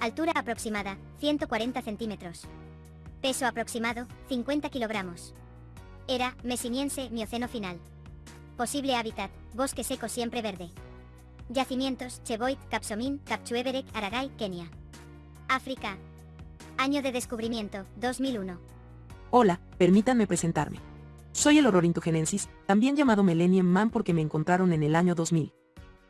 Altura aproximada, 140 centímetros. Peso aproximado, 50 kilogramos. Era, mesiniense, mioceno final. Posible hábitat, bosque seco siempre verde. Yacimientos, Cheboit, Capsomín, Capchueberek, Aragay, Kenia. África. Año de descubrimiento, 2001. Hola, permítanme presentarme. Soy el Ororintugenensis, también llamado Millennium Man porque me encontraron en el año 2000.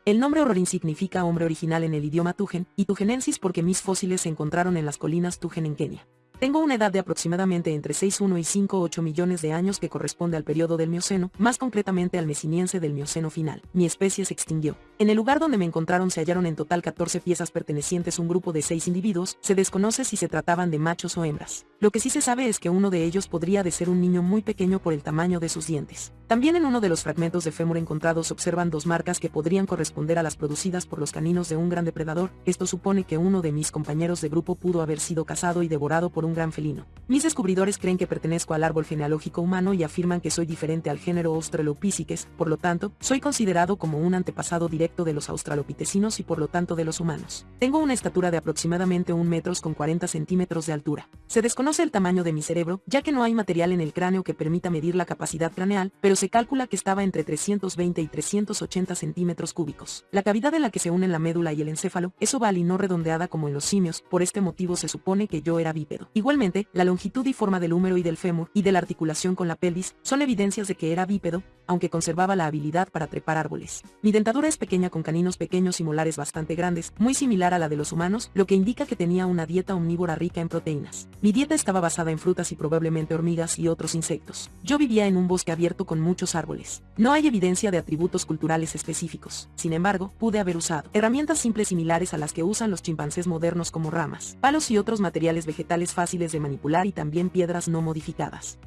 El nombre Ororin significa hombre original en el idioma Tugen, y Tugenensis porque mis fósiles se encontraron en las colinas Tugen en Kenia. Tengo una edad de aproximadamente entre 6,1 y 5,8 millones de años que corresponde al periodo del Mioceno, más concretamente al mesiniense del Mioceno final. Mi especie se extinguió. En el lugar donde me encontraron se hallaron en total 14 piezas pertenecientes a un grupo de 6 individuos, se desconoce si se trataban de machos o hembras. Lo que sí se sabe es que uno de ellos podría de ser un niño muy pequeño por el tamaño de sus dientes. También en uno de los fragmentos de fémur encontrados observan dos marcas que podrían corresponder a las producidas por los caninos de un gran depredador, esto supone que uno de mis compañeros de grupo pudo haber sido cazado y devorado por un gran felino. Mis descubridores creen que pertenezco al árbol genealógico humano y afirman que soy diferente al género Australopithecus, por lo tanto, soy considerado como un antepasado de los australopitecinos y por lo tanto de los humanos. Tengo una estatura de aproximadamente 1 metros con 40 centímetros de altura. Se desconoce el tamaño de mi cerebro, ya que no hay material en el cráneo que permita medir la capacidad craneal, pero se calcula que estaba entre 320 y 380 centímetros cúbicos. La cavidad en la que se unen la médula y el encéfalo es oval y no redondeada como en los simios, por este motivo se supone que yo era bípedo. Igualmente, la longitud y forma del húmero y del fémur y de la articulación con la pelvis son evidencias de que era bípedo, aunque conservaba la habilidad para trepar árboles. Mi dentadura es pequeña con caninos pequeños y molares bastante grandes, muy similar a la de los humanos, lo que indica que tenía una dieta omnívora rica en proteínas. Mi dieta estaba basada en frutas y probablemente hormigas y otros insectos. Yo vivía en un bosque abierto con muchos árboles. No hay evidencia de atributos culturales específicos. Sin embargo, pude haber usado herramientas simples similares a las que usan los chimpancés modernos como ramas, palos y otros materiales vegetales fáciles de manipular y también piedras no modificadas.